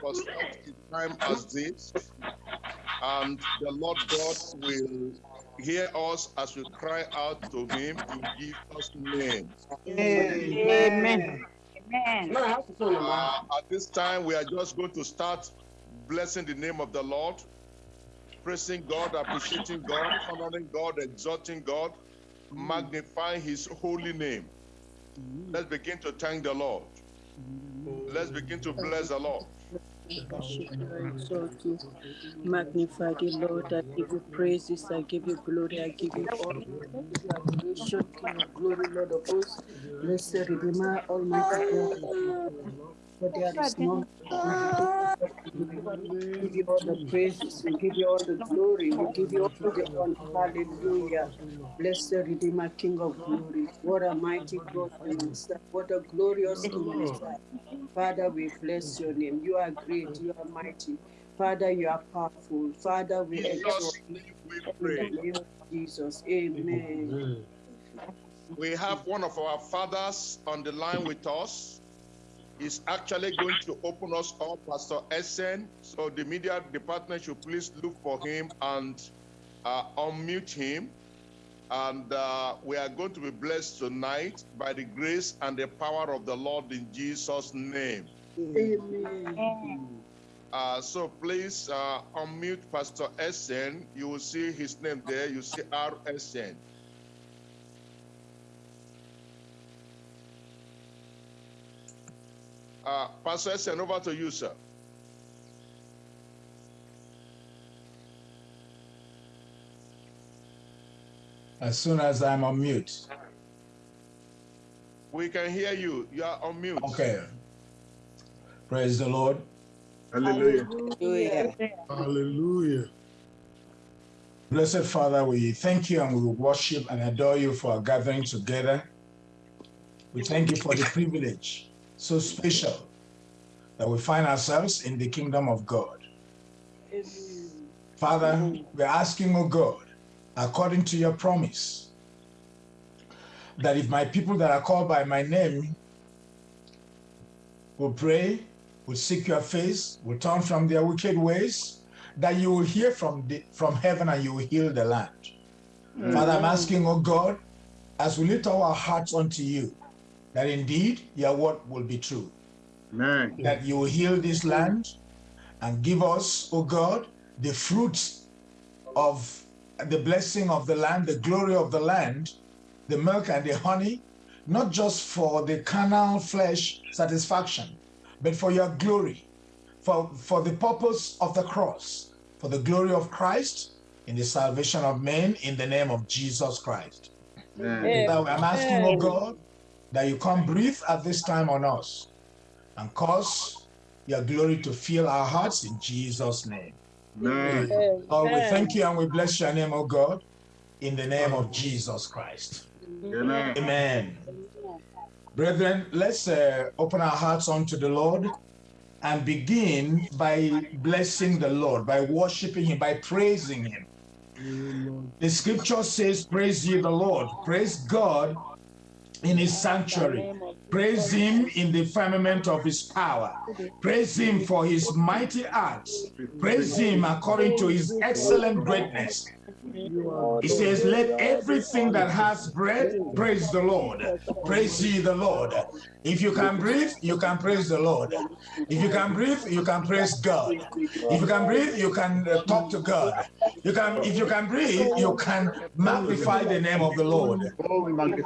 for such a time as this. And the Lord God will hear us as we cry out to Him in Jesus' name. Amen. Amen. Uh, at this time, we are just going to start blessing the name of the Lord, praising God, appreciating God, honoring God, exalting God, magnifying His holy name. Let's begin to thank the Lord. Let's begin to bless the Lord. I exalt you. Magnify the Lord. I give you praises. I give you glory. I give you of glory, Lord of hosts. Blessed Redeemer, Almighty God. For there is none. We give you all the praises. We give you all the glory. We give you all the honor. Hallelujah. Blessed Redeemer, King of glory. What a mighty God we serve. What a glorious King we serve. Father, we bless your name. You are great. You are mighty. Father, you are powerful. Father, we exalt you in the name of Jesus. Amen. We have one of our fathers on the line with us. He's actually going to open us up, Pastor Essen. So the media department should please look for him and uh, unmute him. And uh, we are going to be blessed tonight by the grace and the power of the Lord in Jesus' name. Amen. Uh, so please uh, unmute Pastor Essen. You will see his name there. You see RSN. Uh, Pastor Essen, over to you, sir. as soon as I'm on mute. We can hear you. You are on mute. Okay. Praise the Lord. Hallelujah. Hallelujah. Hallelujah. Blessed Father, we thank you and we worship and adore you for our gathering together. We thank you for the privilege so special that we find ourselves in the kingdom of God. Father, we're asking, oh God, according to your promise, that if my people that are called by my name will pray, will seek your face, will turn from their wicked ways, that you will hear from, the, from heaven and you will heal the land. Father, I'm asking, oh God, as we lift our hearts unto you, that indeed your word will be true, Amen. that you will heal this land and give us, oh God, the fruits of the blessing of the land, the glory of the land, the milk and the honey, not just for the carnal flesh satisfaction, but for your glory, for, for the purpose of the cross, for the glory of Christ in the salvation of men in the name of Jesus Christ. Amen. I'm asking, oh God, that you come breathe at this time on us and cause your glory to fill our hearts in Jesus' name. Amen. Lord, we thank you and we bless your name, oh God, in the name of Jesus Christ. Amen. Amen. Brethren, let's uh, open our hearts unto the Lord and begin by blessing the Lord, by worshiping Him, by praising Him. The scripture says, Praise ye the Lord, praise God in His sanctuary, praise Him in the firmament of His power, praise Him for His mighty acts, praise Him according to His excellent greatness. He says, Let everything that has breath praise the Lord. Praise ye the Lord. If you can breathe, you can praise the Lord. If you can breathe, you can praise God. If you can breathe, you can uh, talk to God. You can, if you can breathe, you can magnify the name of the Lord,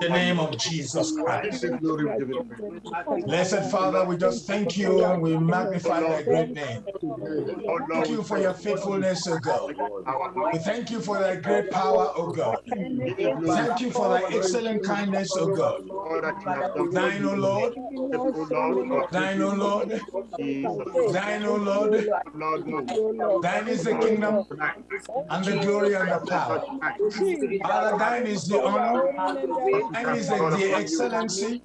the name of Jesus Christ. you glory, we give you praise. Blessed Father, we just thank you and we magnify thy great name. Thank you for your faithfulness, O God. We thank you for thy great power, O God. Give you glory. Thank you for thy excellent kindness, O God. All that you have done for Thine, O. Lord, Oh, Lord, God. thine, O Lord, thine, O Lord, Lord, thine is the kingdom and the glory and the power. Father, thine is the honor, What thine we is the, the excellency,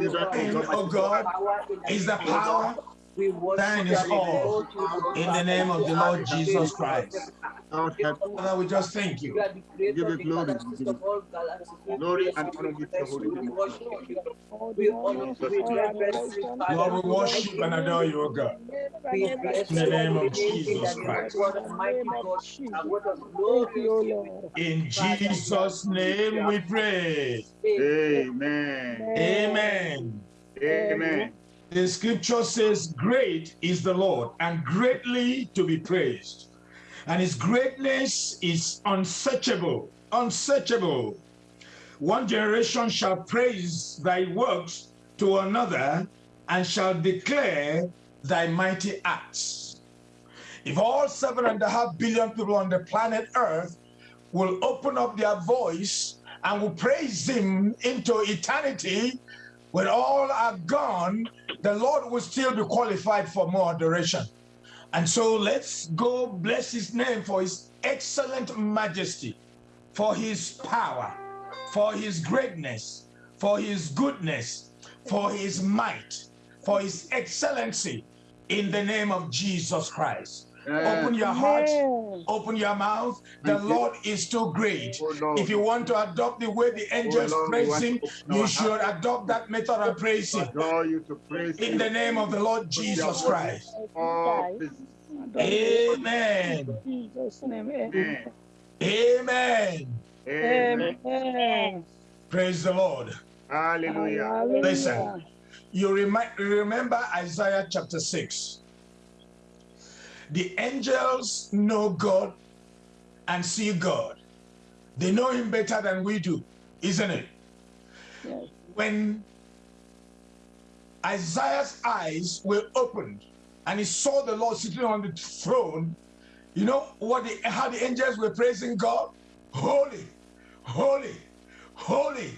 Your children, oh thine, God. O God, is the power, We worship Thine you is and all. you, In the name of the Lord Jesus Christ. Lord, help Father, we just thank You you. the creator Give you of the glory. galaxies of all galaxies. We Glory and honor be to your you, holy we name. All We the honor honor, you, we all reverence you, adoration, Father. Lord, we worship and adore you, O God. In the name of holy name, in Jesus the name of Christ. In the mighty name of God, Jesus. and what a you, King. Lord. In Jesus' name we pray. Amen. Amen. Amen. The scripture says, Great is the Lord and greatly to be praised. And his greatness is unsearchable, unsearchable. One generation shall praise thy works to another and shall declare thy mighty acts. If all seven and a half billion people on the planet Earth will open up their voice and will praise him into eternity, when all are gone, the Lord will still be qualified for more adoration. And so let's go bless his name for his excellent majesty, for his power, for his greatness, for his goodness, for his might, for his excellency in the name of Jesus Christ. Open your heart, Amen. open your mouth. The Thank. Lord is too great. Oh Lord. If you want to adopt the way the oh, angels Lord, praise him, you our should heart. adopt that method of praise to you, to praise In the name of the Lord Jesus Christ. All. Amen. Jesus' name. Amen. Amen. Amen. Amen. Praise the Lord. Hallelujah. Hallelujah. Listen. You remind, remember Isaiah chapter 6. The angels know God and see God. They know him better than we do, isn't it? Yes. When Isaiah's eyes were opened and he saw the Lord sitting on the throne, you know what the, how the angels were praising God? Holy, holy, holy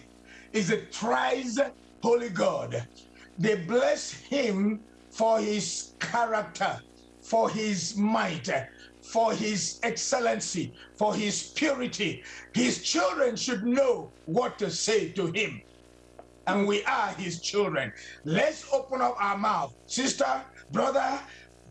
is a thrice holy God. They bless him for his character, for his might, for his excellency, for his purity. His children should know what to say to him and we are his children. Let's open up our mouth. Sister, brother,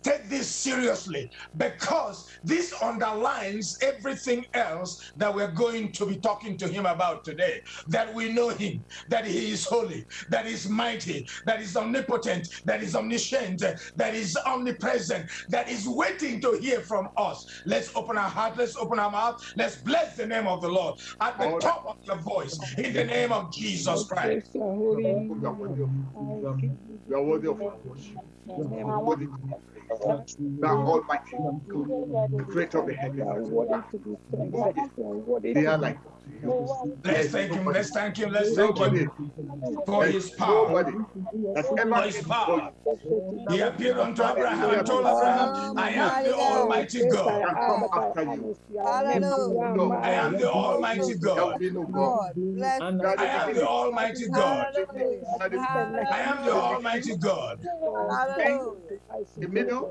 take this seriously because this underlines everything else that we're going to be talking to him about today. That we know him, that he is holy, that is mighty, that is omnipotent, that is omniscient, that is omnipresent, that is waiting to hear from us. Let's open our heart, let's open our mouth, let's bless the name of the Lord at the top of your voice in the name of Jesus Christ. Praise your holy name. You are worthy of- I give you you are worthy of our worship. The You name are of worthy to be praised. You are almighty, the creator of the You heavens. worthy to be praised. You are worthy They are like. Let's thank him, let's thank him, let's thank Nobody, him for his power. nobody that ever For his power. He appeared unto Abraham and told Abraham, I am the Almighty God. can come after you. Hallelujah. I am the Almighty God. be no God. God, bless You are I am the Almighty God. You are the I am the Almighty God.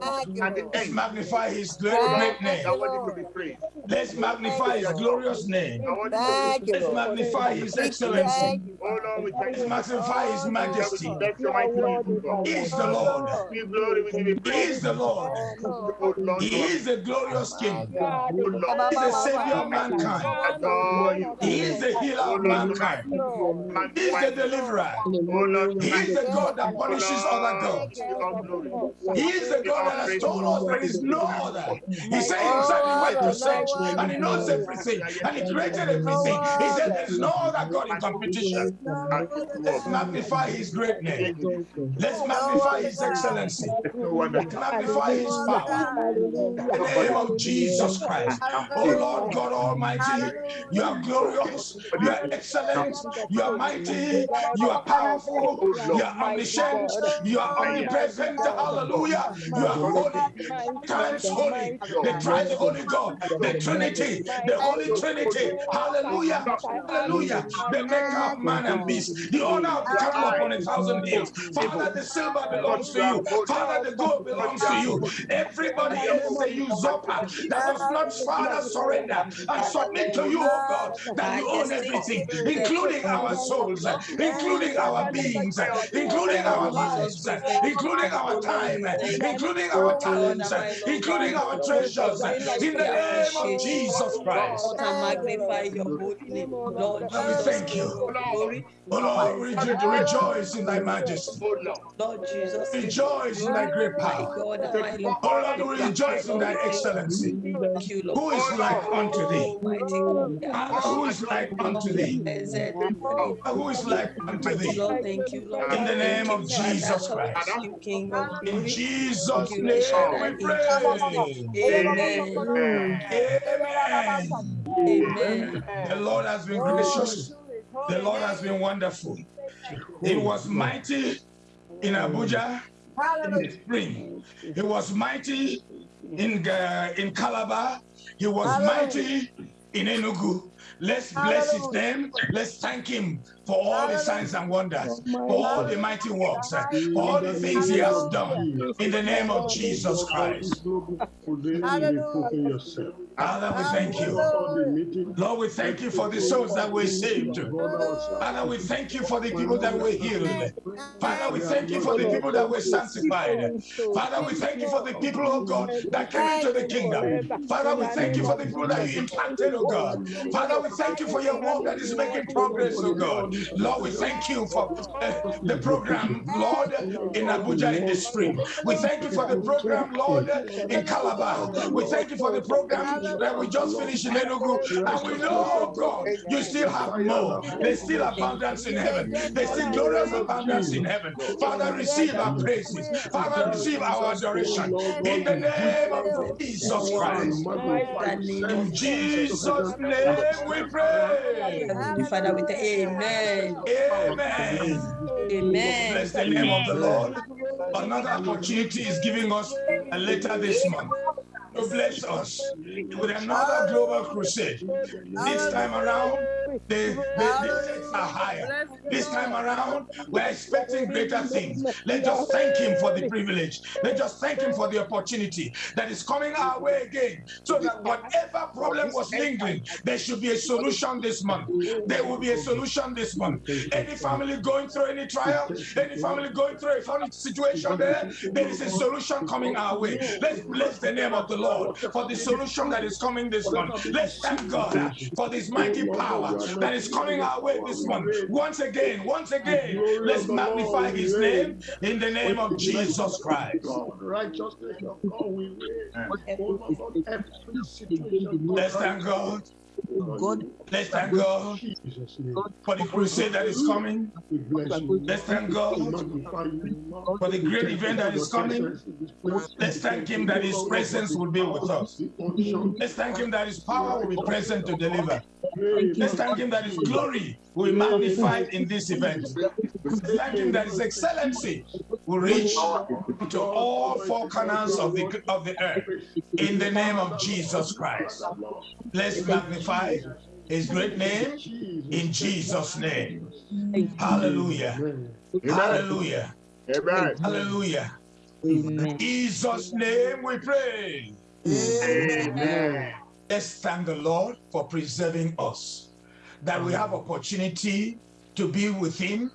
Hallelujah. the middle Thank you, and the Let's end. magnify his great, Thank great You name. to be praised. Let's magnify his glorious name. You are worthy to Thank be you, Let's magnify his excellency. thank you, Oh Lord, we thank Let's magnify his majesty. Lord. Bless your mighty name, O God. He is the Oh, Lord. Lord. We glory, we give you He is the Lord. Yes, Lord. Lord, He is the glorious King. God. Oh Lord, Ba, ba, He is the Savior of mankind. He is the healer of mankind. He is the deliverer. Oh He is the. God that punishes other gods. we give you all glory. He is the Give God that has told us there is no other. He said himself he went to search and he knows everything We are yet and he created everything. He said there's no other God in competition. No and other Let's magnify his greatness. Let's magnify his excellency. There's no one that Let's magnify his power. In the name of Jesus Christ. Oh Lord God Almighty, you are glorious, you are excellent, you are mighty, you are powerful, you are omniscient, you are omnipresent. Hallelujah. You You are holy, times holy, the thrice holy God, the Trinity, the Holy Trinity. Hallelujah, hallelujah. The maker of man and beast, the owner of the cattle upon a thousand hills. Father, the silver belongs to you. Father, the gold belongs to you. Everybody else is a usurper that does not, Father, surrender and submit to you, oh God, that you own everything, including our souls, including our beings, including our lives, including our time, including our talents, including our treasures, in the name of Jesus Christ. Lord, I magnify your holy name. Lord, we thank you. Glory. Oh Lord, we re- rejoice in thy majesty. Lord Jesus, Rejoice in thy great power. God and my Lord. Oh Lord, we rejoice in thy excellency. Thank you, Lord. Who is like unto thee? Almighty God. Ah, Who is like unto thee? Blessed be the name. Ah, Who is like unto thee? Lord. Thank you, Lord. In the name of. Jesus Christ. Thank you, In. Jesus' Thank you, name we pray. Jesus' name. Amen. Amen. Amen. The Lord has been gracious. The Lord has been wonderful. It was mighty in Abuja in the spring. He was mighty in uh, in Calabar. He was mighty in Enugu. Let's bless his name. Let's thank him for all the signs and wonders, for all the mighty works, for all the things he has done. In the name of Jesus Christ. Father, we thank you. Lord, we thank you for the souls that were saved. Father, we thank you for the people that were healed. Father, we thank you for the people that were sanctified. Father, we thank you for the people, oh God, that came into the kingdom. Father, we thank you for the people that you impacted, oh God. Father, we thank you for your work that is making progress, oh God. Lord, we thank you for uh, the program, Lord, in Abuja in the spring. We thank you for the program, Lord, in Calabar. We thank you for the program that we just finished in Enugu. And we know, God, you still have more. There's still abundance in heaven. There's still glorious abundance in heaven. Father, receive our praises. Father, receive our adoration. In the name of Jesus Christ. In Jesus' name we pray. Father, we thank Amen. Amen. Amen. Bless the name of the Lord. Another opportunity is giving us a letter this month to bless us with another global crusade. This time around, the, the, the stakes are higher. This time around, we're expecting greater things. Let's just thank Him for the privilege. Let's just thank Him for the opportunity that is coming our way again. So that whatever problem was lingering, there should be a solution this month. There will be a solution this month. Any family going through any trial, any family going through a family situation there, there is a solution coming our way. Let's bless the name of the Lord for the solution that is coming this month. Let's thank God for this mighty power that is coming our way this month. Once again, once again, let's magnify his name in the name of Jesus Christ. God, righteousness of God, we wait. Let's thank God. God, Let's thank God for the crusade that is coming. Let's thank God for the great event that is coming. Let's thank him that his presence will be with us. Let's thank him that his power will be present to deliver. Let's thank him that his glory will be magnified in this event. Let's thank him that his excellency will reach to all four corners of the, of the earth in the name of Jesus Christ. Let's magnify his great name in Jesus' name. Hallelujah. Hallelujah. Amen. Hallelujah. In Jesus' name we pray. Amen. Let's thank the Lord for preserving us, that we have opportunity to be with Him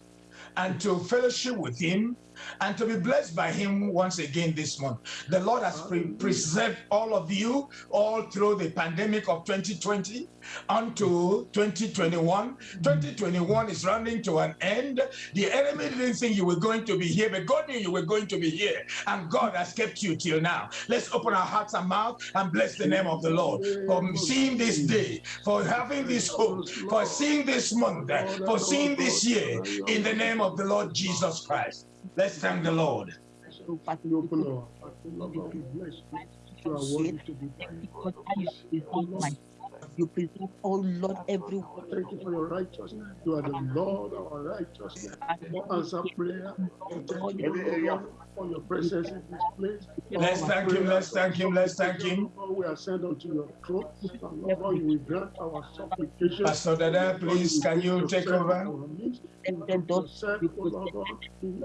and to fellowship with Him and to be blessed by Him once again this month. The Lord has pre- preserved all of you all through the pandemic of 2020 unto 2021. 2021 is running to an end. The enemy didn't think you were going to be here, but God knew you were going to be here, and God has kept you till now. Let's open our hearts and mouth and bless the name of the Lord for seeing this day, for having this hope, for seeing this month, for seeing this year. In the name of the Lord Jesus Christ, let's thank the Lord. We open our hearts, Lord, we bless you. You are worthy to be praised. You preserve, oh Lord, everyone. Thank you for your righteousness. You are the Lord our righteousness. For answer prayer. Thank you, Lord, for your presence in this place. Let's thank him, let's thank him, let's thank him. We are sent unto your throne. And Lord, you will grant our supplication. Pastor Dada, please, can you take over? Let the doors be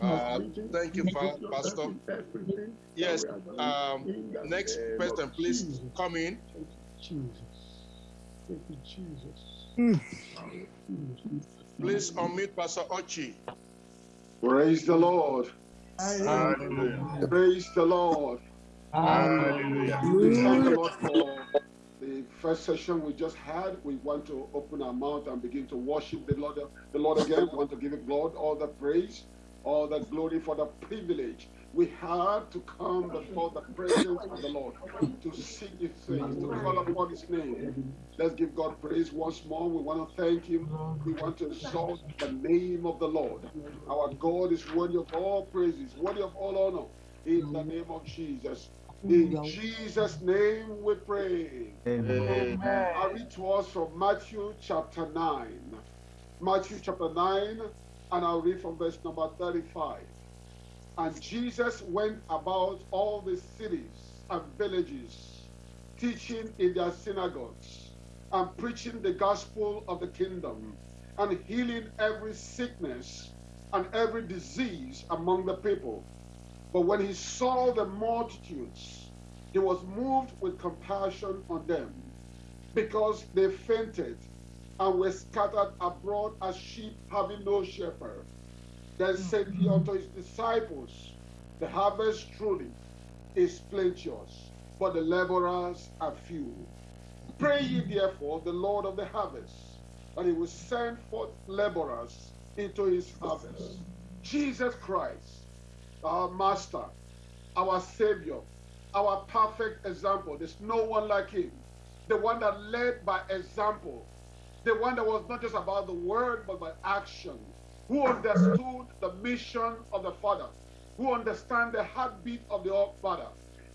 Uh, thank you, Fa- Pastor. Yes, um, next person, please come in. Jesus. Thank you, Jesus. Please unmute Pastor Ochi. Praise the Lord. Hallelujah. Praise the Lord. Hallelujah. Thank the Lord for the first session we just had. We want to open our mouth and begin to worship the Lord, the Lord again. We want to give Him Lord all the praise, all the glory for the privilege we had to come before the presence of the Lord to seek His face, to call upon His name. Let's give God praise once more. We want to thank Him. We want to exalt the name of the Lord. Our God is worthy of all praises, worthy of all honor. In the name of Jesus. In Jesus' name we pray. Amen. I read to us from Matthew chapter 9. Matthew chapter 9, and I'll read from verse number 35. And Jesus went about all the cities and villages, teaching in their synagogues, and preaching the gospel of the kingdom, and healing every sickness and every disease among the people. But when he saw the multitudes, he was moved with compassion on them, because they fainted and were scattered abroad as sheep having no shepherd. Then said he unto his disciples, The harvest truly is plenteous, but the laborers are few. Pray ye therefore the Lord of the harvest, that he will send forth laborers into his harvest. Jesus Christ, our Master, our Savior, our perfect example. There's no one like him. The one that led by example. The one that was not just about the word, but by action. Who understood the mission of the Father. Who understand the heartbeat of the Father.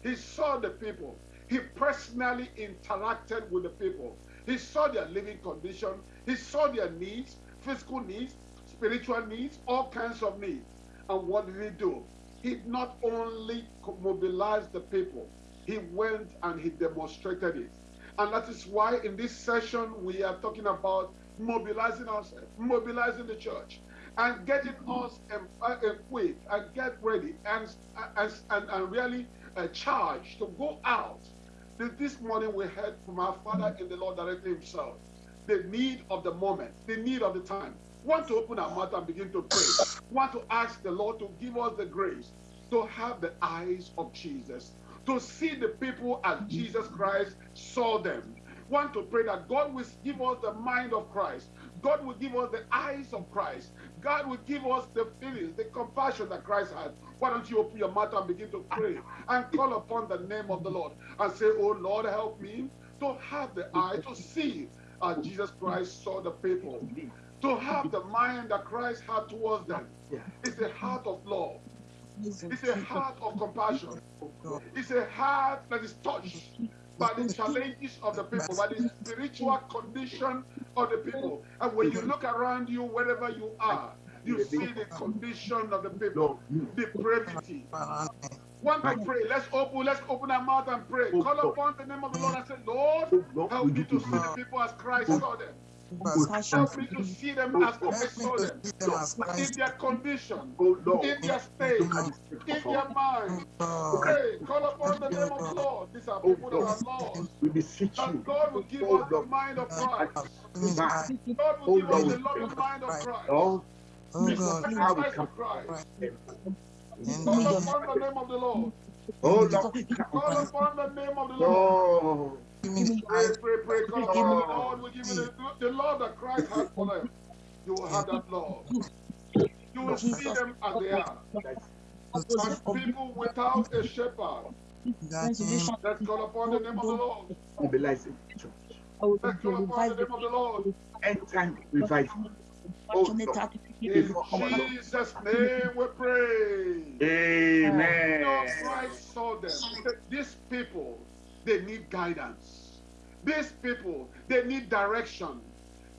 He saw the people. He personally interacted with the people. He saw their living condition. He saw their needs, physical needs, spiritual needs, all kinds of needs. And what did he do? He not only mobilized the people, he went and he demonstrated it. And that is why in this session we are talking about mobilizing ourselves, mobilizing the church, and getting us equipped and get ready and, uh, and, and, and really uh, charged to go out. This morning we heard from our Father in the Lord directly himself the need of the moment, the need of the time. Want to open our mouth and begin to pray. Want to ask the Lord to give us the grace to have the eyes of Jesus, to see the people as Jesus Christ saw them. Want to pray that God will give us the mind of Christ. God will give us the eyes of Christ. God will give us the feelings, the compassion that Christ had. Why don't you open your mouth and begin to pray and call upon the name of the Lord and say, Oh Lord, help me to have the eye to see as Jesus Christ saw the people, to have the mind that Christ had towards them. It's a heart of love. It's a heart of compassion. It's a heart that is touched by the challenges of the people, by the spiritual condition of the people. And when you look around you, wherever you are, you see the condition of the people, depravity. Want to pray? Let's open. Let's open our mouth and pray. Call upon the name of the Lord and say, Lord, help me to see the people as Christ saw them. Help me to see them as Christ. In their condition, in their state, in their mind. Pray. Call upon the name of the Lord. These are people that are lost. We beseech you. God will give us the mind of Christ. God will give us the loving mind of Christ. Oh, The how we come. of Christ. In Call upon the name of the Lord. Oh, Lord. Call upon the name of the Lord. Oh, Pray, pray, pray. Call upon the Lord. will give you the, the love that Christ has for them. You will have that love. You will see them as they are. As people without a shepherd. Let's call upon the name of the Lord. mobilize the church. Let's call upon the name of the Lord. End time revival. Oh, oh Lord. In Jesus' name we pray. Amen. You know, Christ saw them. These people, they need guidance. These people, they need direction.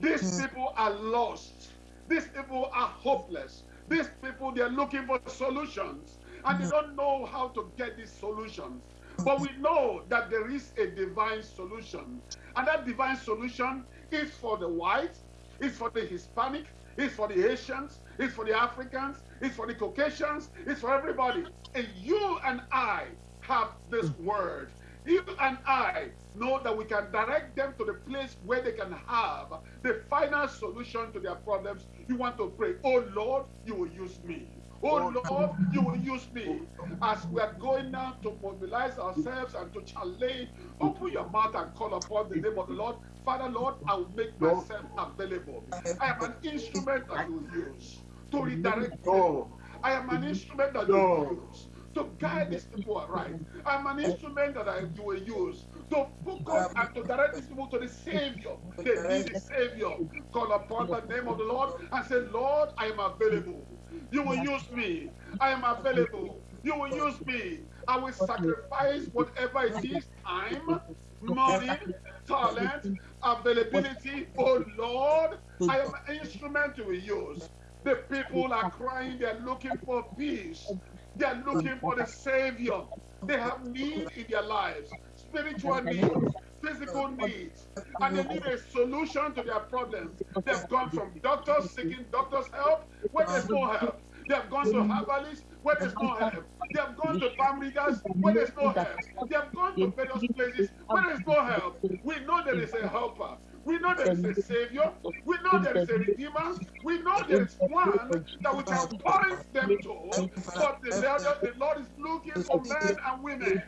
These Mm. people are lost. These people are hopeless. These people, they're looking for solutions and they hmm. don't know how to get these solutions. But we hmm. know that there is a divine solution. And that divine solution is for the white, is for the Hispanic, is for the Asians, is for the Africans, is for the Caucasians, is for everybody. And you and I have this hmm. word. You and I know that we can direct them to the place where they can have the final solution to their problems. You want to pray, oh Lord, you will use me. Oh Lord, you will use me. As we are going now to mobilize ourselves and to challenge, open your mouth and call upon the name of the Lord. Father, Lord, I will make myself available. I am an instrument that you will use to redirect them. I am an instrument that you will use to guide these people right. I'm an instrument that I, you will use to focus and to direct these people to the Savior. They need the Savior. Call upon the name of the Lord and say, Lord, I am available. You will use me. I am available. You will use me. I will sacrifice whatever it is time, money, talent, availability. Oh Lord, I am an instrument will use. The people are crying, they're looking for peace. They're looking for the Savior. They have need in their lives, spiritual needs, physical needs, and they need a solution to their problems. They've gone from doctors seeking doctors' help where there's no help. They have gone to herbalists where there's no help. They have gone to farm leaders where there's no help. They have gone to various places where there's no help. We know there is a helper. We know there is a savior. We know there is a redeemer. We know there is one that we can point them to. But the Lord, the Lord is looking for men and women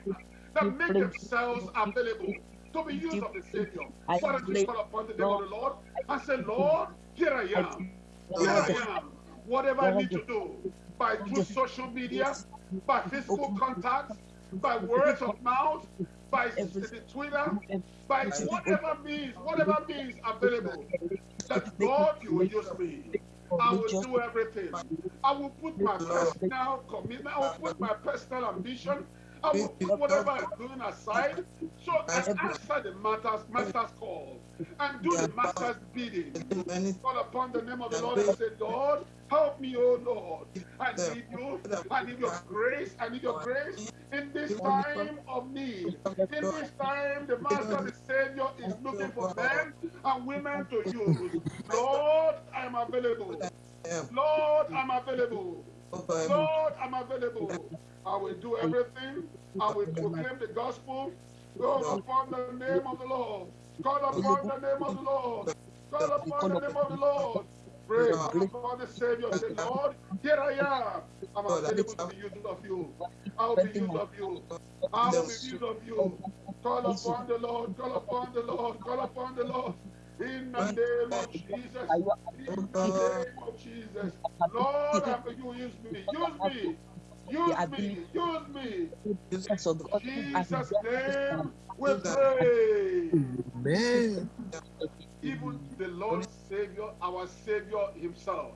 that make themselves available to be used of the Savior. Don't you call upon the name of the Lord and say, Lord, here I am. Here I am. Whatever I need to do by through social media, by physical contact, by words of mouth, by the Twitter, by whatever means, whatever means available, that God, you will use me. I will do everything. I will put my personal commitment, I will put my personal ambition, I will put whatever I'm doing aside so I answer the master's, master's call and do the master's bidding. Call upon the name of the Lord and say, Lord, help me, oh Lord. I need you. I need your grace. I need your grace in this time of need. In this time, the Master, the Savior, is looking for men and women to use. Lord, I am available. Lord, I'm available. Lord, I'm available. I will do everything. I will proclaim the gospel. Call upon the name of the Lord. Call upon the name of the Lord. Call upon the name of the Lord. Pray call upon the Savior. Say, Lord, here I am. I'm available to be used of you. I'll be used of you. I will be used of you. Call upon the Lord. Call upon the Lord. Call upon the Lord. In the name of Jesus. In the name of Jesus. Lord, I you use me. Use me. Use me. Use me. Jesus of Jesus' name we pray. Amen. Even the Lord Savior, our Savior Himself,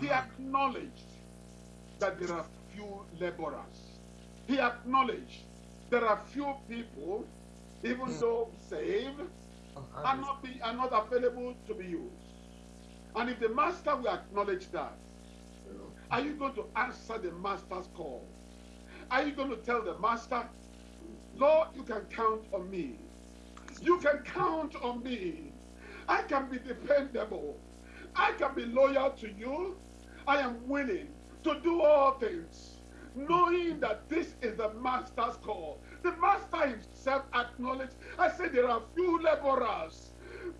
He acknowledged that there are few laborers. He acknowledged there are few people, even though saved, are not, be, are not available to be used. And if the Master will acknowledge that, are you going to answer the Master's call? Are you going to tell the Master, Lord, you can count on me. You can count on me. I can be dependable. I can be loyal to you. I am willing to do all things, knowing that this is the master's call. The master himself acknowledged. I said there are few laborers.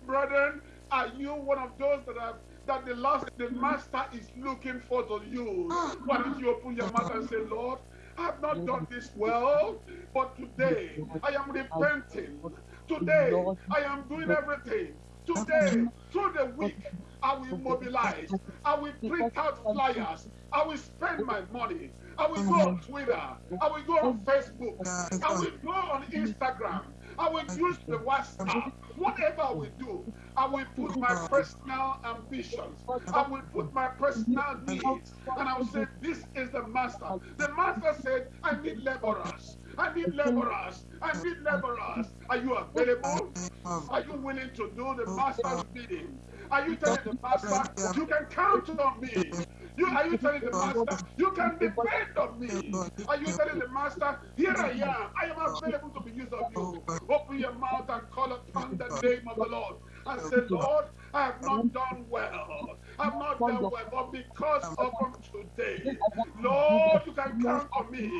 Brethren, are you one of those that have that the last the master is looking for to use? Why don't you open your mouth and say, Lord, I have not done this well, but today I am repenting. Today I am doing everything. Today, through the week, I will mobilize. I will print out flyers. I will spend my money. I will go on Twitter. I will go on Facebook. I will go on Instagram. I will use the WhatsApp. Whatever I will do, I will put my personal ambitions. I will put my personal needs. And I will say, This is the master. The master said, I need laborers. I need laborers. I need laborers. Are you available? Are you willing to do the master's bidding? Are you telling the master, you can count on me? You are you telling the master, you can depend on me? Are you telling the master, here I am, I am available to be used of you? Open your mouth and call upon the name of the Lord and say, Lord, I have not done well. I have not done well, but because of today, Lord, you can count on me.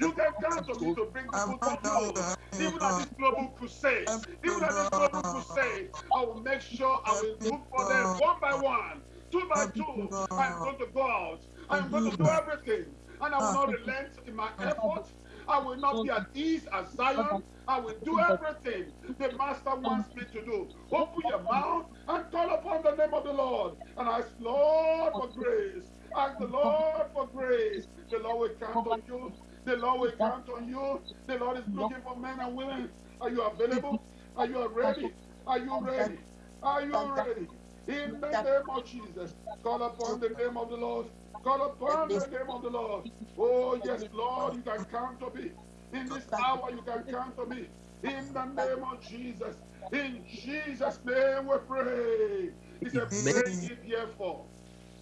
You can count on me to bring people to you. Even at this global crusade, even at this global crusade, I will make sure I will look for them one by one, two by two. I'm going to go out. I'm going to do everything. And I will not relent in my efforts. I will not be at ease as Zion. I will do everything the Master wants me to do. Open your mouth and call upon the name of the Lord. And ask, Lord, for grace. Ask the Lord for grace. The Lord will count on you. The Lord will count on you. The Lord is looking for men and women. Are you available? Are you ready? Are you ready? Are you ready? In the name of Jesus, call upon the name of the Lord. Call upon the name of the Lord. Oh, yes, Lord, you can count on me. In this hour, you can count on me. In the name of Jesus. In Jesus' name we pray. He said, Pray ye therefore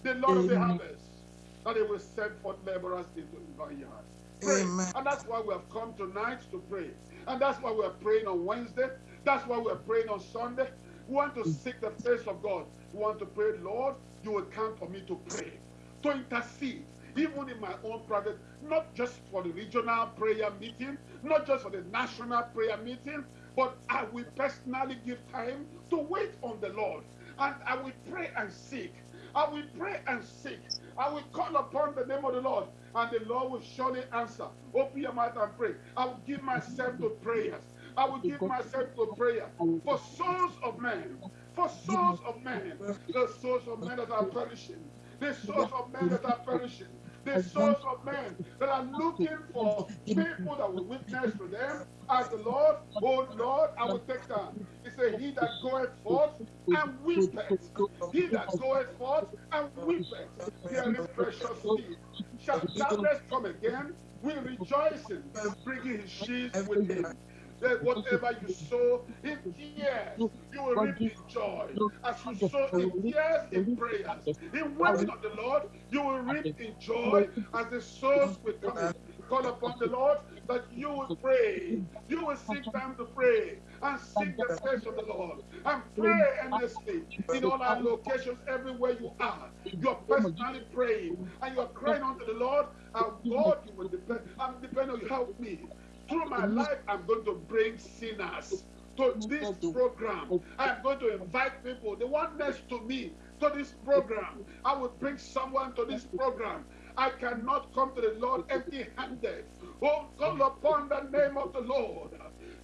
the Lord of the harvest, that he will send forth laborers into the vineyard. Pray. And that's why we have come tonight to pray. And that's why we are praying on Wednesday. That's why we are praying on Sunday. We want to seek the face of God. We want to pray, Lord, you will count on me to pray, to intercede, even in my own private, not just for the regional prayer meeting, not just for the national prayer meeting, but I will personally give time to wait on the Lord. And I will pray and seek. I will pray and seek. I will call upon the name of the Lord, and the Lord will surely answer. Open your mouth and pray. I will give myself to prayers. I will give myself to prayer for souls of men, for souls of men, the souls of men that are perishing, the souls of men that are perishing, the souls of men that are looking for people that will witness to them as the Lord, oh Lord, I will take time. He said, He that goeth forth and weepeth, he that goeth forth and weepeth, is precious seed. Shall darkness come again? We rejoice in bringing his sheaves with him that whatever you sow in tears, you will reap in joy. As you sow in tears in prayers, in waiting of the Lord, you will reap in joy as the souls will come. Call upon the Lord that you will pray. You will seek time to pray and seek the face of the Lord and pray endlessly in all our locations, everywhere you are. You're personally praying and you're crying unto the Lord, and God, you will depend. I'm depending on you. Help me through my life, I'm going to bring sinners to this program. I'm going to invite people, the one next to me, to this program. I will bring someone to this program. I cannot come to the Lord empty handed. Oh, call upon the name of the Lord.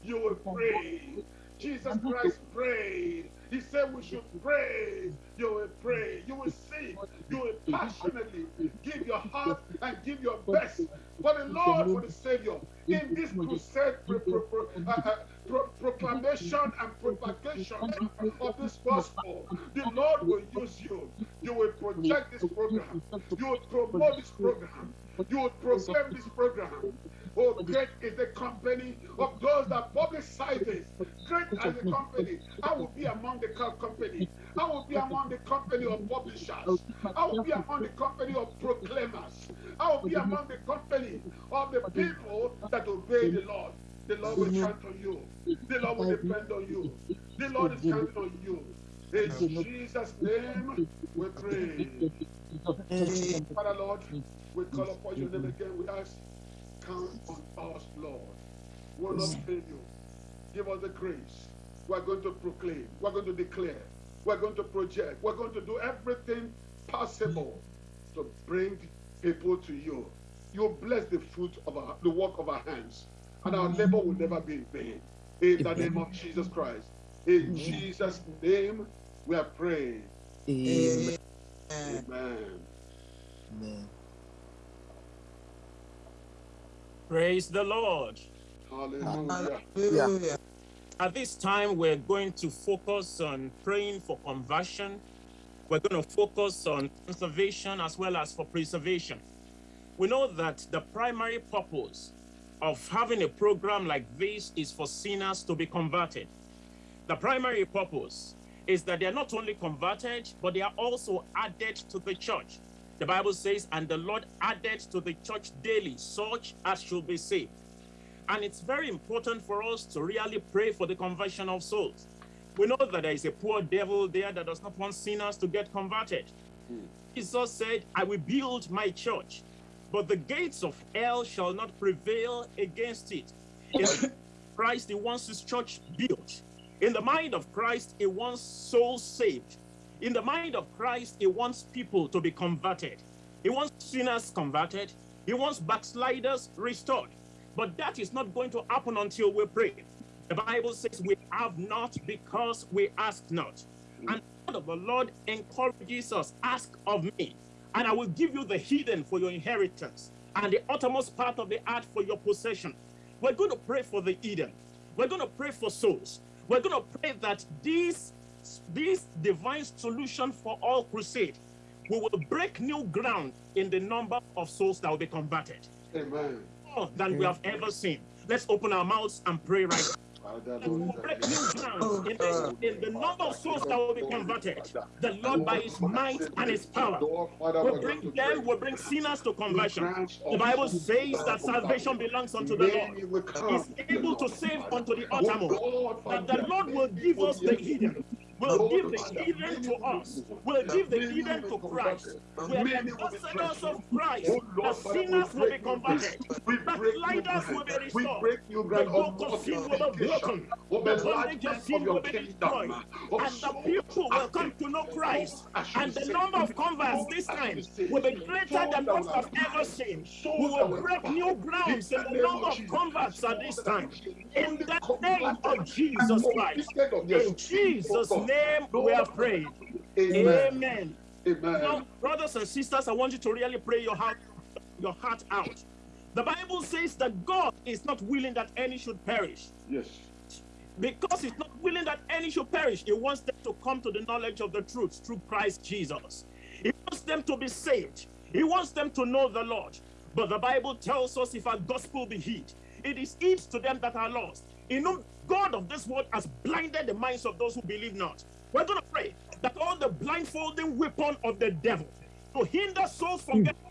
You will pray. Jesus Christ prayed. He said we should pray. You will pray. You will seek. You will passionately give your heart and give your best for the Lord, for the Savior. In this crusade pro, pro, pro, uh, uh, proclamation and propagation of this gospel, the Lord will use you. You will project this program. You will promote this program. You will proclaim this program. Oh, great is the company of those that publicize this. Great is the company. I will be among the company. I will be among the company of publishers. I will be among the company of proclaimers. I will be among the company of the people that obey the Lord. The Lord will count on you. The Lord will depend on you. The Lord is counting on you. In Jesus' name, we pray. Father Lord, we call upon your name again. We ask count on us, Lord. Will not fail you. Give us the grace. We're going to proclaim. We're going to declare. We're going to project. We're going to do everything possible to bring people to you. You bless the fruit of our, the work of our hands, and our labor will never be in vain. In the name of Jesus Christ. In Jesus' name, we are praying. Amen. Amen. Amen. Praise the Lord. Hallelujah. Hallelujah. At this time, we're going to focus on praying for conversion. We're going to focus on conservation as well as for preservation. We know that the primary purpose of having a program like this is for sinners to be converted. The primary purpose is that they are not only converted, but they are also added to the church. The Bible says, and the Lord added to the church daily such as should be saved. And it's very important for us to really pray for the conversion of souls. We know that there is a poor devil there that does not want sinners to get converted. Jesus said, I will build my church, but the gates of hell shall not prevail against it. In Christ, he wants his church built. In the mind of Christ, he wants souls saved. In the mind of Christ, he wants people to be converted. He wants sinners converted. He wants backsliders restored. But that is not going to happen until we pray. The Bible says we have not because we ask not. And the Lord encourages us, ask of me, and I will give you the hidden for your inheritance and the uttermost part of the earth for your possession. We're going to pray for the Eden. We're going to pray for souls. We're going to pray that this, this divine solution for all crusade, we will break new ground in the number of souls that will be converted. Amen. More than we have ever seen. Let's open our mouths and pray right now. Will break new ground in the, in the number of souls that will be converted. The Lord, by His might and His power, will bring them, will bring sinners to conversion. The Bible says that salvation belongs unto the Lord. He's able to save unto the uttermost. That the Lord will give us the hidden. Will give the Eden to us. Will give the Eden to Christ. We are the ambassadors of Christ. The sinners will be converted. Backsliders will be restored. The yoke of sin will be broken. The bondage of sin will be destroyed. And the people will come to know Christ. And the number of converts this time will be greater than what I've ever seen. We will break new grounds in the number of converts at this time. In the name of Jesus Christ. In Jesus' name we are praying. Amen. Amen. Now, brothers and sisters, I want you to really pray your heart, your heart out. The Bible says that God is not willing that any should perish. Yes. Because He's not willing that any should perish, He wants them to come to the knowledge of the truth through Christ Jesus. He wants them to be saved. He wants them to know the Lord. But the Bible tells us if our gospel be hid, it is hid to them that are lost. You know, God of this world has blinded the minds of those who believe not. We're going to pray that all the blindfolding weapon of the devil to hinder souls from hmm. getting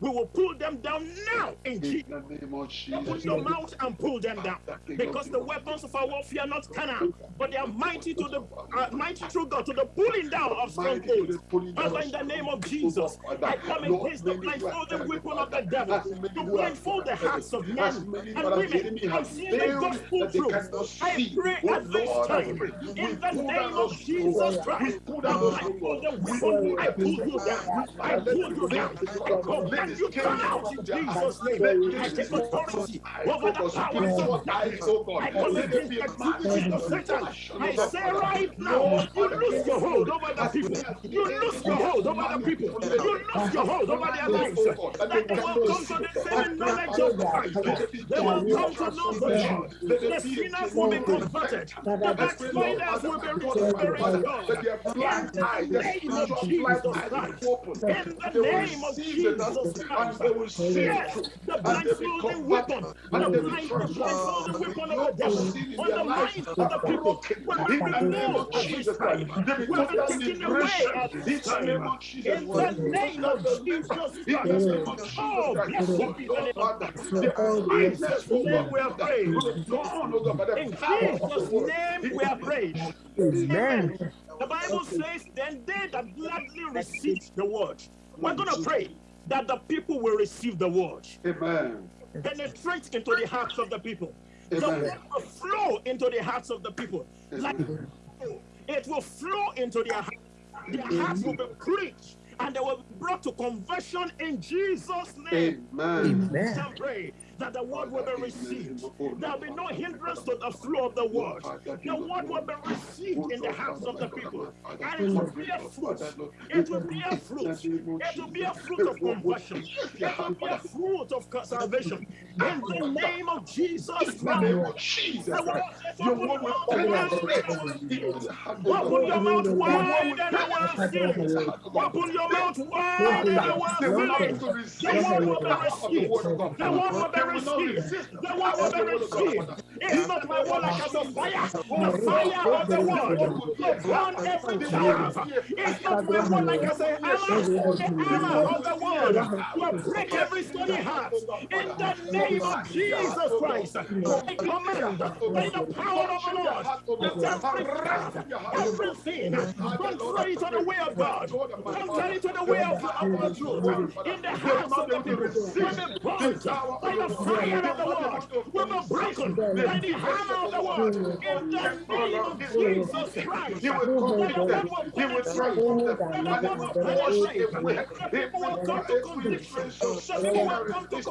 we will pull them down now in Jesus. In the name of Jesus. Open your mouth and pull them down. Because the weapons of our warfare are not carnal, but they are mighty to the uh, mighty through God to the pulling down of strongholds. Father, in the name of Jesus, I come against the blindfolding weapon of the devil to blindfold the hearts of men and women and see the gospel truth. I pray at this time, in the name of Jesus Christ, I pull the weapon, I pull you down, I pull you down, I command you come out in Jesus' name. I take authority over the powers of darkness. I against the activities of Satan. I say right now, you lose your hold over the people. You lose your hold over the people. You lose your hold over their lives. That they will come to the saving knowledge of Christ. They will come to know the Lord. The sinners will be converted. The backsliders will be restored. In the name of Jesus Christ. In the name of Jesus. And they will see the blindfolding weapon, the blind, the blindfolding weapon. of the devil, on the minds of the people, will be removed at this time, will be taken away at this time, in the name of Jesus Christ. Oh, blessed be the name of God. In Jesus' name we are praying. In Jesus' name we are praying. Amen. The Bible says, then they that gladly received the word. We're going to pray that the people will receive the word. Amen. Penetrate into the hearts of the people. The Amen. word will flow into the hearts of the people. Like it will flow into their hearts. Their hearts will be preached and they will be brought to conversion in Jesus' name. Amen. Pray that the word will be received. There will be no hindrance to the flow of the word. The word will be received in the hearts of the people. And it will be a fruit. It will be a fruit. It will be a fruit of conversion. It will be a fruit of salvation. In the name of Jesus Christ. Your word will. Open your mouth wide and I will fill it. Open your mouth wide and I will fill it. The word will be received. The word will be Receive. resist the The of will the not word of God. receive. It's not my word like as a fire. The fire of the word will burn every chaff. It's not my word like as a hammer. The hammer of the word will break every stony heart. In the name of Jesus Christ, I command by the power of the Lord that every chaff, everything contrary to the way of God, contrary to the way of of the truth, in the hands of the people, will be burnt by the fire of the word, will be broken by the hammer of the word. In the name of Jesus Christ, He will convict them. He will transform them. And they will wash away. people will come to conviction. The people will come to.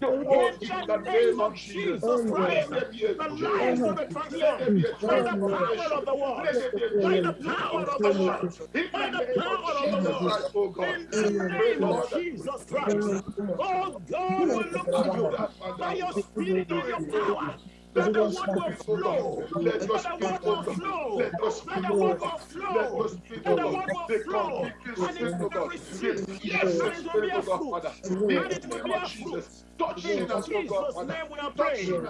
The world In the the name of Jesus. Christ, Let there be a the lives will be Let transformed by the power of the word, Let there be a by the power of the word, by the the power of of the Jesus Lord. Christ, God. In the name of Jesus Christ. Oh God will look to you by your spirit and your power. That the will flow. Let the spirit, word will God. flow. Let That the word God. will Let flow. That oh the God. word The will flow. And it will receive. Yes, and it will oh God, fruit. And it will bear of fruit. Touch In Jesus' name we are praying.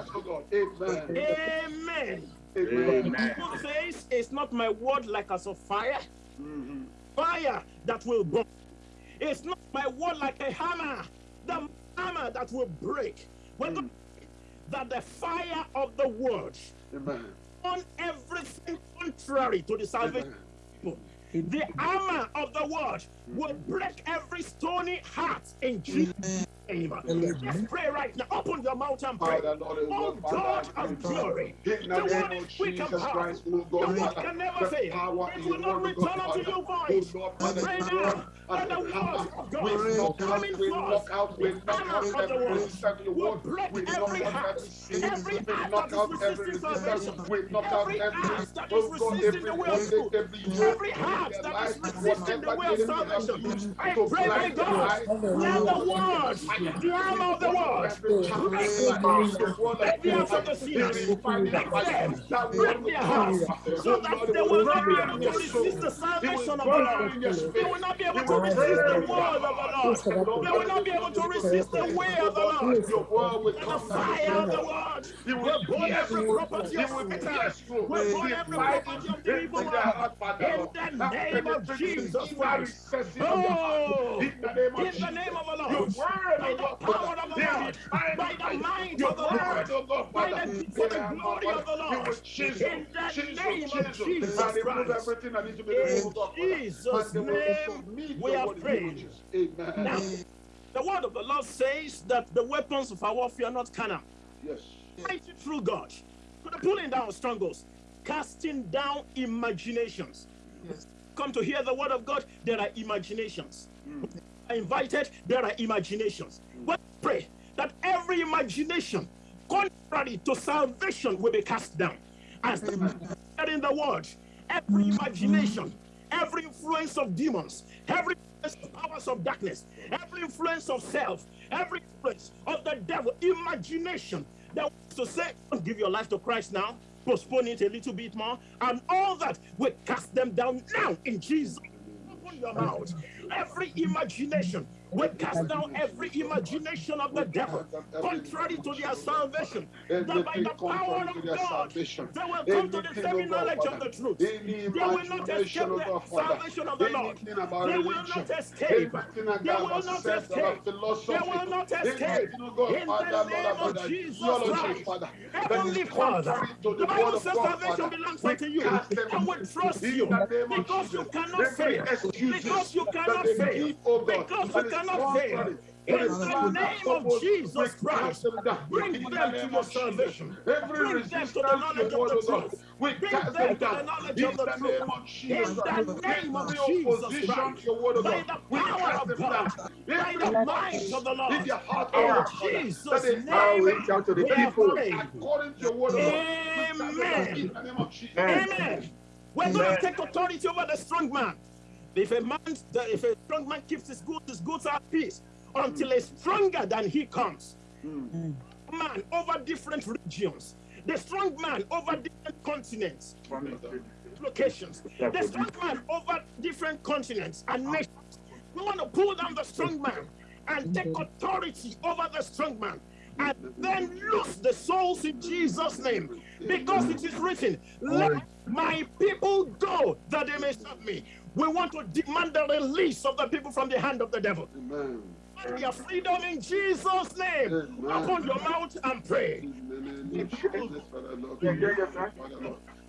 Amen. Amen. Bible says it's not my word like as of fire, Mhm. fire that will burn. It's not my word like a hammer, the hammer that will break. We're going that the fire of the word Amen. on everything contrary to the salvation Amen. people. The armor of the word will break every stony heart in Jesus' name. Let's pray right now. Open your mouth and pray. Father, Lord, Oh God, God of glory, the the name word of is quick and Jesus Christ, powerful. oh The God, word Father, can never fail. power It will not word, God, return unto oh you void. Pray now word that as the a word of God knock out, coming we forth, knock out, we the knock hammer out of the every word resistance to your will break every heart, every sin. every We heart that is out every resisting resistance. salvation, We knock out every every, heart that is oh resisting the way of bondage, truth, every yoke every in heart that is resisting the way of salvation. I pray, my God, let Now the we send the word, the arm of the word, life. The word of the sinners, break their hearts, so Oh that they will not be able to resist the salvation of the Lord. They will not be able to resist the word of the Lord. They will not be able to resist the way Oh of the Lord. And the fire of the It will burn every property of through. Will burn every property of the evil one. In the name of Jesus Christ. Oh, In the name of the Lord, by oh the power of the Lord, by the might of the word, Lord, oh God, by the, for it, the glory of the oh Lord, in the name of Jesus Christ. everything that needs to be In removed, oh God, Father. Jesus' And they will name, we are word in the name of praying. Now, the word of the Lord says that the weapons of our warfare are not carnal, Yes. mighty through God, to the pulling down strongholds, casting down imaginations. Yes. Come to hear the word of God, there are imaginations. Mm. Are invited, there are imaginations. But pray that every imagination contrary to salvation will be cast down. As the in the word, every imagination, every influence of demons, every influence of powers of darkness, every influence of self, every influence of the devil, imagination that wants to say, don't give your life to Christ now, postpone it a little bit more, and all that we cast them down now in Jesus. Open your mouth. Every imagination, we cast down every imagination of the devil, contrary to their salvation, that by the power of God, they will come to the oh God, knowledge of the truth. They will not escape oh the salvation of the Lord. They will not escape. They will not escape. They will not escape. Oh In the name of Jesus Christ. Father. That is Heavenly Father, the Bible says salvation belongs unto you, and we trust you the name of because you cannot fail. Because you cannot fail. oh Because you that is cannot fail. In the the plan and name of Jesus Christ, bring them to your salvation. Bring them to the knowledge of the God, truth. we Bring cast them them to the knowledge of the the truth. name of Jesus In the name of Jesus opposition Christ, to your word, by the power of God, down. by Every the might of the in Lord, their heart, in God, Father, that Jesus' name, God, we are not praying. according to your word, God, we cast them down Amen. in the name of Jesus. Amen. We're going to take authority over the strong man. If a man, if a strong man keeps his goods, his goods are at peace until a stronger than he comes. Man over different regions. The strong man over different continents, locations. The strong man over different continents and nations. We want to pull down the strong man and hmm. take authority over the strong man. and then loose the souls in Jesus' name. Because it is written, Let my people go that they may serve me. We want to demand the release of the people from the hand of the devil. Amen. And your freedom in Jesus' name. Amen. Open your mouth and pray. In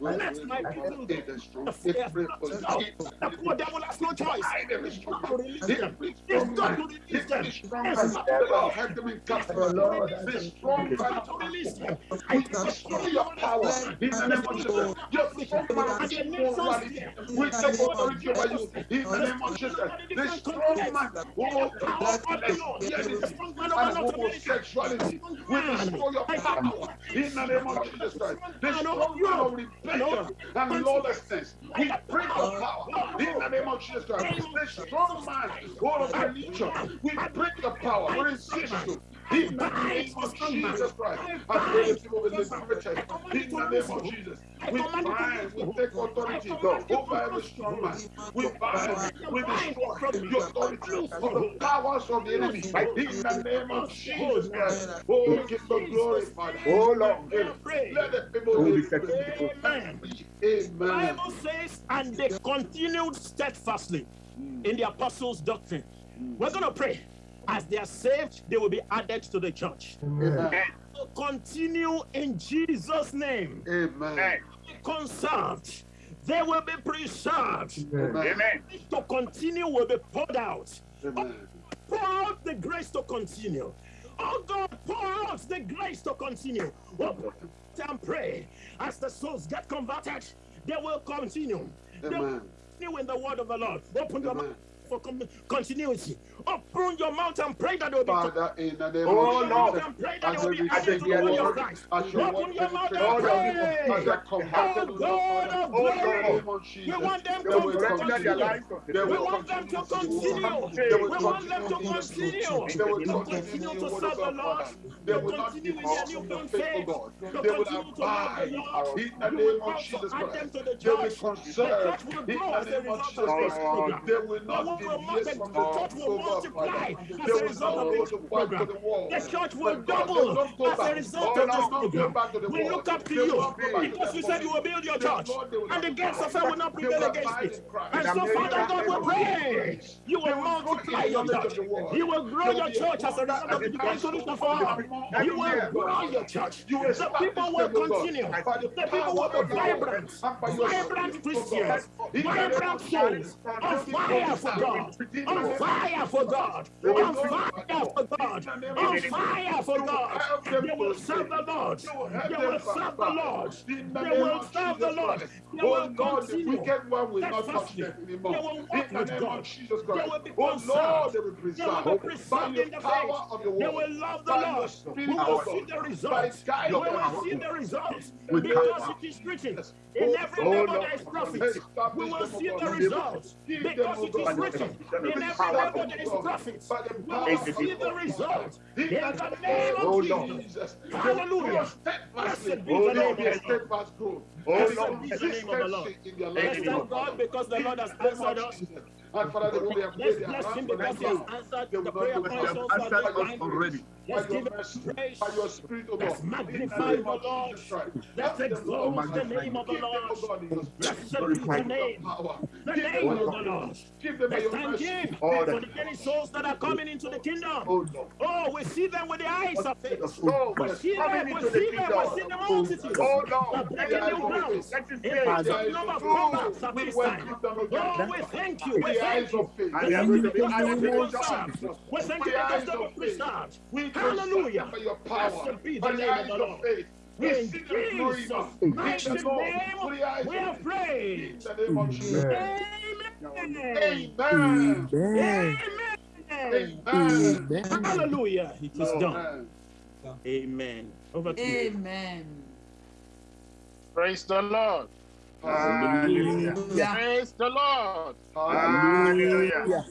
the name of Jesus, Father Lord. Father Lord. We Let my people the the strong. The We fear pray of for the God. keep The poor devil has no choice. every strong to release man. them. It's not to release them. It's not to Lord them in captivity. This strong It's not to release them. We destroy your power in the name of Jesus. Strong man, And the people nations rally. there. We take authority over you in the name of Jesus. This strong man, oh, Power God, of the Lord. The strong man and North homosexuality. We destroy your power in the name of Jesus Christ. The strong man of rebellion and lawlessness. We break your power in the name of Jesus Christ. The strong man all of religion. We break your power. We resist you. In the name of Jesus Christ. I pray that people will liberated. In the name of Jesus. We bind, we take authority over every strong man. We bind, we destroy the authority of the powers of the enemy. In the name of Jesus oh, Christ. Oh, give the glory, Father. Oh, Lord. Let the people live. Amen. Amen. Bible says, and they continued steadfastly in the apostles' doctrine. We're going to pray. As they are saved, they will be added to the church. Amen. So continue in Jesus' name. Amen. Be conserved. They will be preserved. Amen. To continue will be poured out. Amen. Oh, pour out the grace to continue. Oh God, pour out the grace to continue. Oh, Open and pray. As the souls get converted, they will continue. They will Amen. continue in the word of the Lord. Open your mouth for continuity. Open your mouth and pray that they will Father, be in the name oh, of Lord, and pray that they will be added to the body of Christ. Open your mouth and pray. Oh God Lord, of Father, in the glory. We want them to continue. We want them to continue. We want them to continue in the truth. continue. They will To continue to serve the Lord. They To will continue in their depart the faithful faith. God. To They will continue to love the Lord. in the name of Jesus Christ. They will conserve in the name of Jesus Christ. They will not will from The the church oh multiply as a result of this to back to program. the church will But God, they will double as a result of this program. back to the We look up to you not go back to because you said you will build your church and the gates of hell will not abide. They will prevail against it. And so, Father God, we pray you will multiply your church. You will grow your church as a result of the solution for among You will grow your church. You The people will them, O God, continue. the people will be vibrant, your vibrant spirit, O God. Christians, In the name vibrant souls, on fire for. God, on fire Jesus for God, on fire for God, on fire for God. They will serve the. Lord. You will They will serve the. Lord. They will serve the Lord. They Oh will the continue. wicked one will not touch steadfastly. them They will walk with God. Jesus Christ. Oh Lord, they will be They will be preserved in the power faith. of your They will love the Lord. We oh will see the results. We will see the results. Because it is written. Oh, in Oh every God, labor there is profit. We establish will them, oh see God. the results. Give them, Because oh it is God, written, in every Restore labor them, there oh God, profit. by the We will of see your the word, results. In In the the name of name of Jesus. Jesus. Hallelujah. Steadfastly. Blessed be the There name will of a the Lord. steadfast growth. Blessed be the name of the Lord. Consistency in their Let's life, thank God because the Lord has In the answered of us. Jesus. And Father, they will be Let's made their bless him hands because he has answered the prayer points also at your time. Let's give him praise. by your spirit, O Let's God. The magnify the Lord. Let's Help them, Lord, exalt the name of the Give them, O Lord. God, in your spirit. Blessed Give be them the name. The Give them by name of the Lord. Give them by Let's thank him for the the many souls that are coming into the kingdom. Oh, Oh, we see them with the eyes of faith. Oh, We see them, we see them, we see the oh, multitudes. Oh, Lord. breaking new grounds. In the number of oh, of at We this time. Oh, we thank you, we the thank eyes of faith. We thank you With the because they will eyes be of conserved. Jesus. We thank With you the because eyes they will of be faith. preserved. We conserve Hallelujah. them by your power. Blessed be By the the name of eyes the of Lord. faith. We In see them glory Jesus' now. In mighty the Lord. name, With the eyes we of have faith. prayed. In the name of Jesus. Amen. Amen. Amen. Amen. Hallelujah. It is done. Amen. Amen. Over to you. Amen. Praise the Lord. Hallelujah. Praise the Lord. Hallelujah.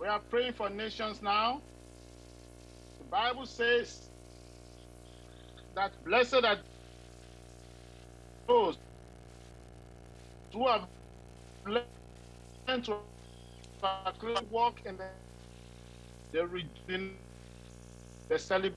We are praying for nations now. The Bible says that blessed are those who have learned to according walk in the, the reading, the celebration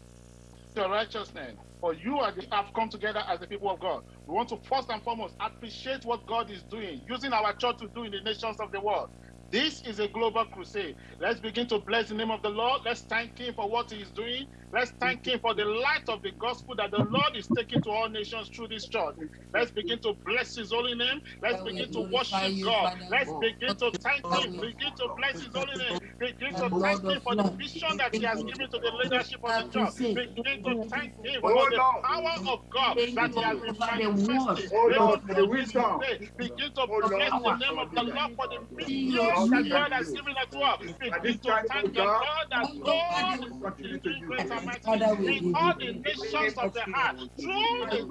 your righteousness. For you are the, have come together as the people of God. We want to first and foremost appreciate what God is doing, using our church to do in the nations of the world. This is a global crusade. Let's begin to bless the name of the Lord. Let's thank Him for what He is doing. Let's thank Him for the light of the gospel that the Lord is taking to all nations through this church. Let's begin to bless His holy name. Let's begin to worship God. Let's begin to thank Him. Begin to bless His holy name. Begin to thank Him for the vision that He has given to the leadership of the church. Begin to thank Him for the power of God that He has been manifesting. Oh Lord, for the wisdom. Begin to bless the name of the Lord for the vision that God has given unto us. Begin to thank the God that God is doing great and mighty in all the nations of the earth. Through the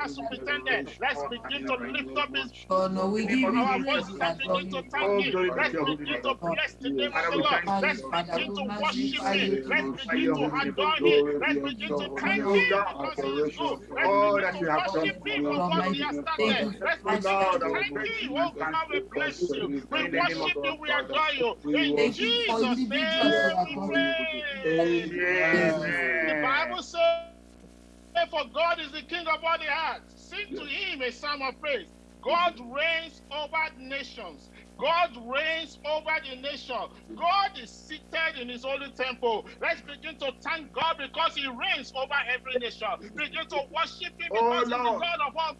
our superintendent, let's begin to lift up his Oh no, we give you our praise, voice. Let's begin to thank him. Let's begin to bless the name of the Lord. Let's begin to worship him. Let's begin to adore him. Let's begin to thank him because he is good. Let's begin to worship him for what he has started. Let's begin to thank him. Oh God, we bless you. We worship you. We adore you. In Jesus' name we pray. The Bible says, For God is the King of all the earth. Sing to him a psalm of praise. God reigns over nations. God reigns over the nation. God is seated in his holy temple. Let's begin to thank God because he reigns over every nation. Begin to worship him Oh, because he's the Lord. God of all,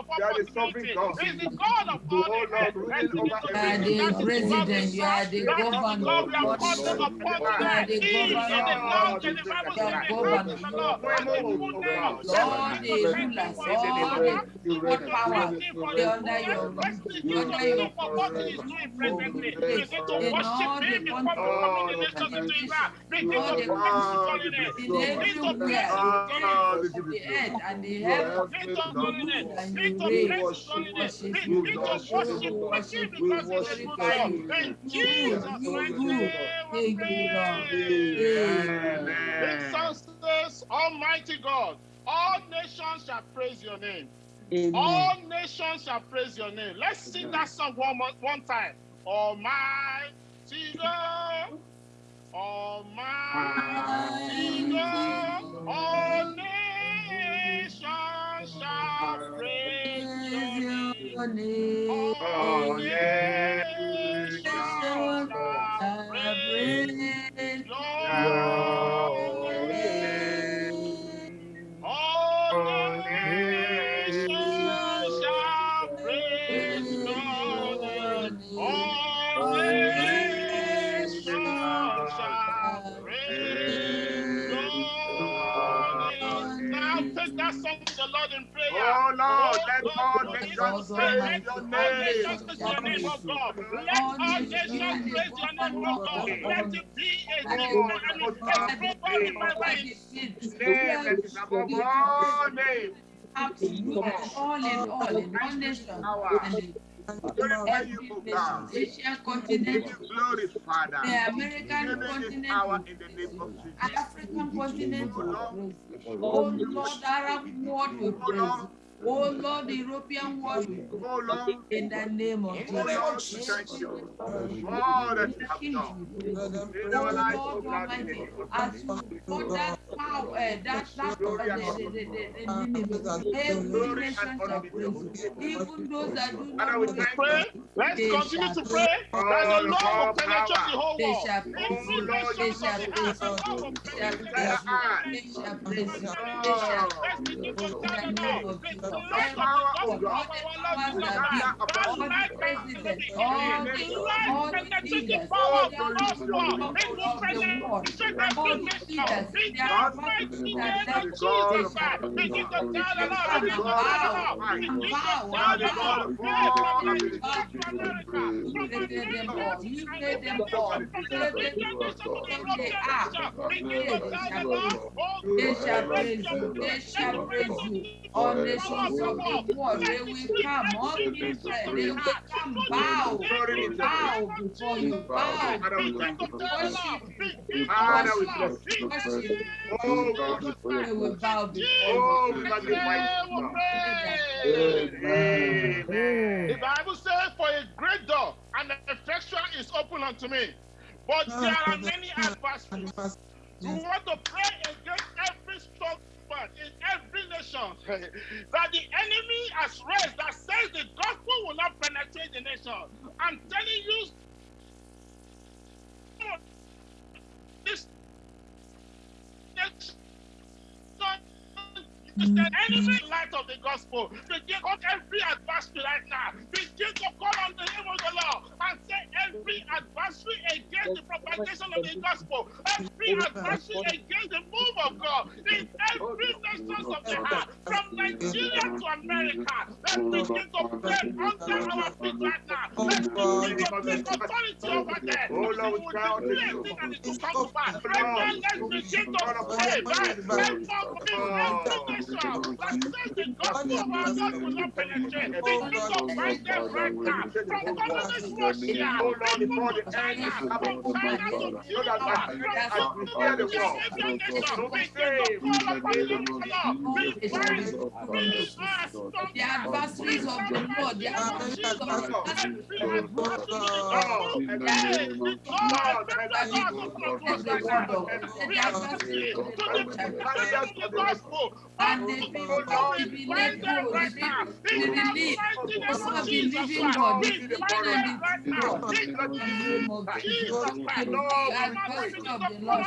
of all That is possibility. He's the God of all Oh. Lord, Let's begin over to You are thank the him. That is the God we president, you are serve. the That is the governor. God we are Lord, calling you upon are tonight. the He is the governor. Lord, and the Bible You says are the governor. name of the Lord and the fullness. Let's Lord, begin the to thank him rulers, for his all power. the Begin what to power thank him for they his under your goodness. Let's rule, begin to under sing your for what he is doing presently. Begin to in worship all the him before countries becoming the Oh, nations into his hand. Begin all to the bless his Ah, holy name. in Begin to bless everywhere, his in holy Ah, name. ends of the earth and the heaven. Begin to holy name. You and Begin you to reign. bless his holy name. Worship Begin you, to worship worship you, him worship you, because he's a good glorify God. you. In Good, Jesus' mighty good. name we Thank you, Lord. pray. Amen. This song says, Almighty God, all nations shall praise your name. All nations shall praise your name. Let's sing that song one more, one time. Almighty God, Almighty God, all nations shall praise your name. All nations shall praise your Oh, Lord, let all nations begin to say, praise your name. nations praise your name, oh Let all nations praise your name, oh God. Let it be a Oh, I a global revival in Name that is above all names. Absolutely, all in all, in all nations, and in Glorify you, O God. the Asian Give continent, you glory, Father. the American continent, power in the name of Jesus. African continent Oh, Lord. Arab world will praise. Lord. Oh Lord, the European world. Oh, Lord. In the name of Oh, Lord, Jesus. thank all that you have Kings done will praise. in Oh our oh Lord the Almighty, as you know that power, uh, that that every Glory nation and shall honor be to your praise holy you. name. Even those that do not know thank pray. Let's continue to pray that the Lord will all penetrate the power. whole they world. shall praise Every you. Oh, Lord, They nation of shall the praise earth, the you. Lord will They shall penetrate praise them. you. They shall praise you. They shall to in tell the the name Lord of the Jesus. light of the power of Everyone, gospel God. all of the our Lord powers Jesus that Gather be, Christ. That upon all you, war. They come up, they will come bow, bow before you, bow. We bow before you. The Bible says, For a great door and effectual is open unto me. But there are many adversaries. You want to pray against every struggle part in every nation that the enemy has raised that says the gospel will not penetrate the nation. I'm telling you, this is the enemy light of the gospel. Begin on every adversary right now. Begin to call on the name of the Lord and say every adversary against the propagation of the gospel, every adversary against the of God in every nation of the heart, from Nigeria to America. Let me begin to pray under our feet right now. Let me begin to take authority over there. Oh Lord, we cry out to you. It will come to pass. Right now, let's begin to pray. Right now, every nation that Let the gospel of Let the will not penetrate. Begin to fight them right now. From communist Russia, oh Lord, Let the end, from China to Cuba, from South America, every nation. The adversaries of the Lord, the and the people be let go, be relieved, also be living God, the living and the God, the name of Jesus, the adversary of the Lord,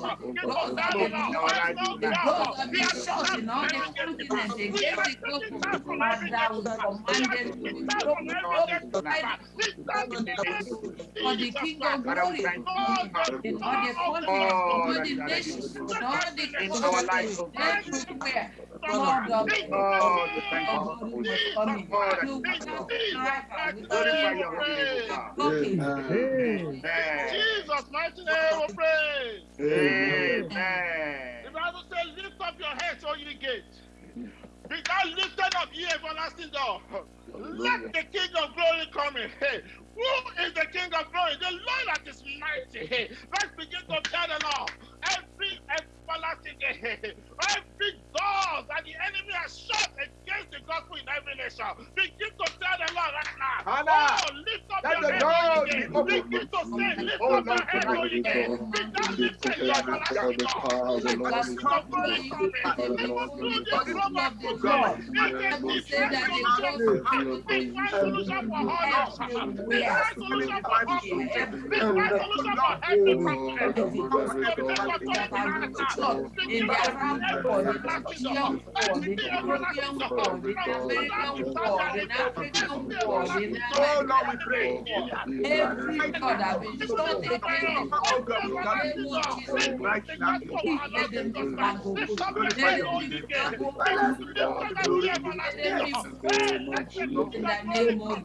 God. God, that is not God. We are shouting all the continent the gospel that was the to for the King of glory in all the conflicts, all the nations, all the countries, everywhere. Father, God, thank you. Jesus, mighty name, we pray. Amen. The Bible says, lift up your heads, O ye gates. thou lifted up ye everlasting door. Let the King of glory come in. Who is the King of glory? The Lord that is mighty. Let's begin to tell the Lord every everlasting, every door that the enemy has shut against the gospel in every nation. Begin to tell the Lord right now. Hannah, oh, lift up your head, Begin to say, lift up your head, Let the Thank you. we pray. Every God that we let them In the name of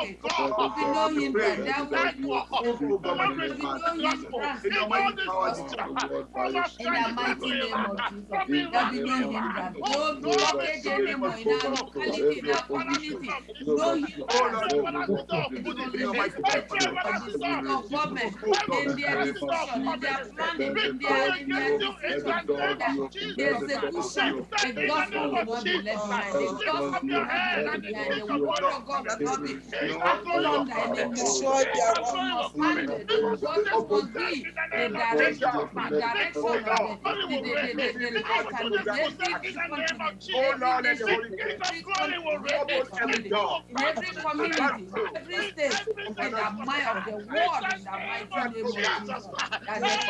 If you know him, that will be in the mighty name of Jesus. That we know him, that no located him in our locality, in our community. Know him, that government, in their decision, in their planning, in their, in their decision, the execution, the gospel will not be left behind. The gospel will not be left behind. The word of God will not be trampled on anymore. The gospel must be the direction, the direction of the, and. Oh Lord, let Holy Ghost every door. every community, every state, in the mind of the world, in the mighty name of Jesus. That the,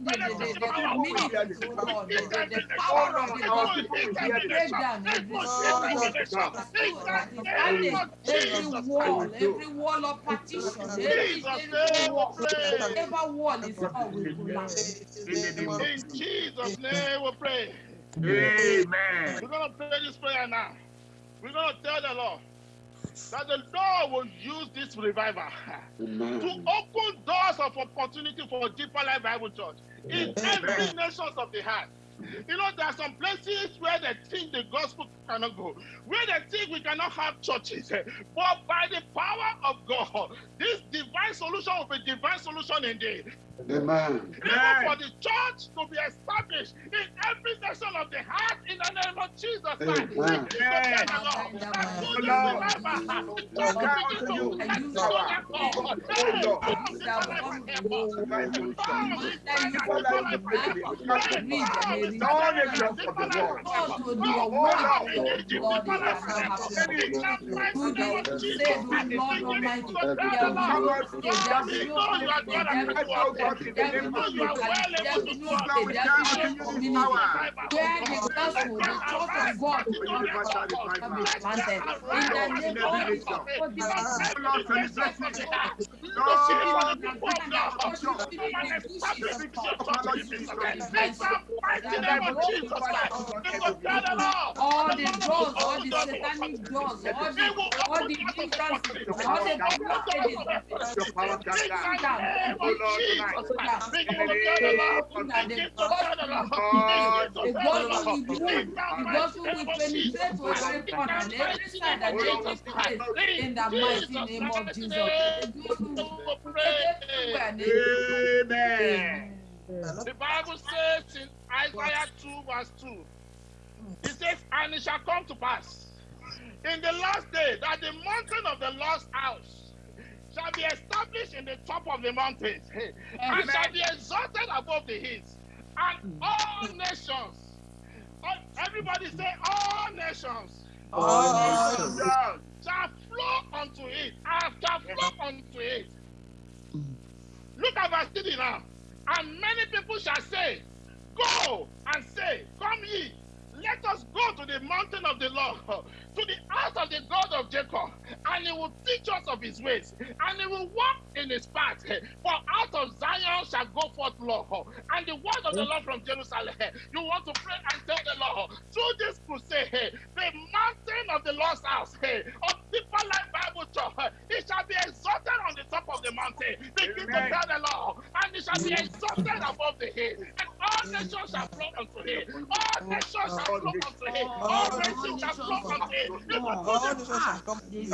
the, the, the, the community, oh Lord, the, the, the power of the gospel will break down every stronghold that is standing, every wall, every wall of partition, every, every wall, whatever wall is collapse. In Jesus' name we pray. Amen. We're going to pray this prayer now. We're going to tell the Lord that the Lord will use this revival to open doors of opportunity for Deeper Life Bible Church in every nations of the heart. You know, there are some places where they think the gospel cannot go, where they think we cannot have churches. But by the power of God, this divine solution will be divine solution indeed. Amen. Even for the church to be established in every nation of the heart in the name of Jesus Christ. We Amen. declare the Lord that through this revival, God begin to use us to God. Hey, Where the gospel, the church of God, will not be planted. In the name of Jesus, for the all the doors, all the satanic doors, all the all the hindrances, all the blockages, the gospel will move, the in the mighty name of Jesus. Amen. The Bible says in Isaiah 2, verse 2, it says, And it shall come to pass in the last day that the mountain of the lost house shall be established in the top of the mountains. And shall be exalted above the hills, and all nations, everybody say, All nations. All nations. shall flow unto it, and shall flow unto it. Look at verse 3 now. And many people shall say, Go and say, Come ye, let us go to the mountain of the Lord, to the house of the God of Jacob, and he will teach us of his ways, and he will walk in his paths. For out of Zion shall go forth law, and the word of the Lord from Jerusalem. You want to pray and tell the Lord, through this crusade, the mountain of the Lord's house of Deeper Life Bible Church, it shall be exalted on the top of the mountain. Begin to tell the Lord, and it shall be exalted above the hill, and all nations shall flow unto him. All nations shall flow unto him. All nations shall flow unto him. All nations shall come to this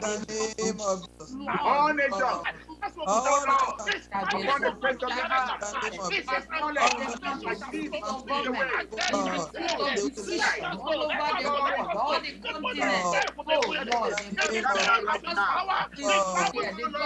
the name of Jesus. All nations. That's what we nations do. This shall be upon the face of the earth. This is like this of you Full say, of let us decision go, all the continents. Oh. Lord, They the declare people of his power. this His power, is this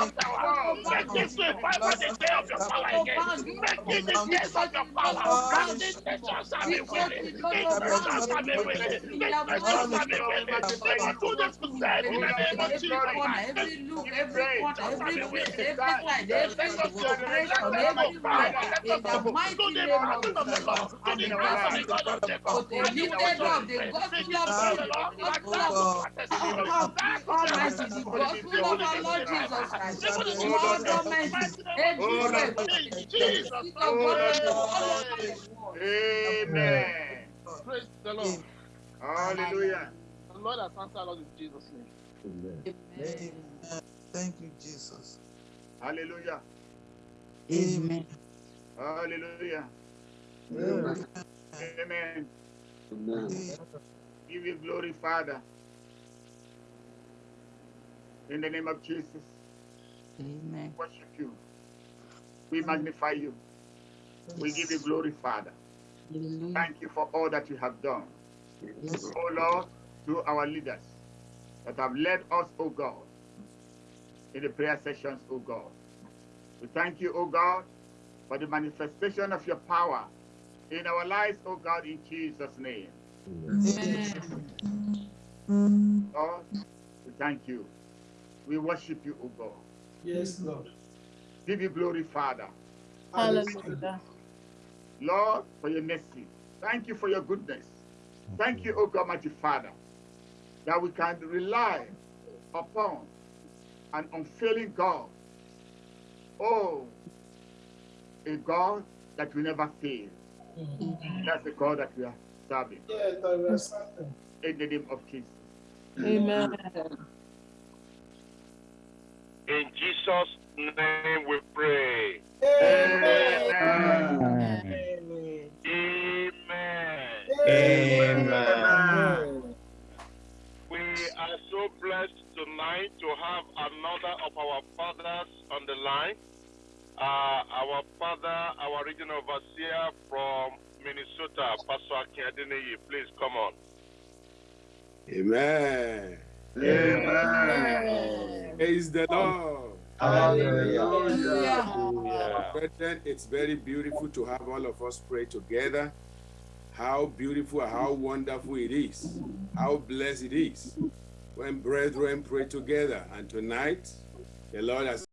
of power. Make this revival the day of your power again. Make it the days of your power. And the nations shall be willing. The nations shall be willing. The nations shall be willing. Even to this crusade in the name of Every Jesus. corner, every look, every corner, every place, every side, Let every us go. Let operation, us go. everywhere, Father, let in us the go. To mighty the name mountain of of the Jesus, Lord. To and the the house of gospel the God of Jacob. with the And he will lifted show up, his the way. gospel Begin to of tell peace, the Lord the that gospel that of will not testimony. of That will Almighty, not the testimony. gospel of our Lord Jesus Christ, to all governments, everywhere, In Jesus' seat of government all over name. the world. Amen. Praise the Lord. Hallelujah. The Lord has answered us in Jesus' name. Amen. Thank you, Jesus. Hallelujah. Amen. Hallelujah. Amen. Amen. Amen. Give you glory, Father. In the name of Jesus, Amen. worship you. We magnify you. We give you glory, Father. Thank you for all that you have done. Oh Lord, to our leaders that have led us, oh God, in the prayer sessions, oh God. We thank you, oh God, for the manifestation of your power in our lives, oh God, in Jesus' name. Amen. Lord, we thank you. We worship you, O God. Yes, Lord. Give you glory, Father. Hallelujah. Lord, for your mercy. Thank you for your goodness. Thank you, O God, mighty Father, that we can rely upon an unfailing God. Oh, a God that will never fail. That's the God that we are serving. In the name of Jesus. Amen. In Jesus' name we pray. Amen. Amen. Amen. We are so blessed tonight to have another of our fathers on the line. Uh, our father, our regional overseer from Minnesota, Pastor Akiadeneye. Please come on. Amen. Amen. Praise the Lord. Hallelujah. Brethren, it's very beautiful to have all of us pray together. How beautiful, how wonderful it is. How blessed it is when brethren pray together. And tonight, the Lord has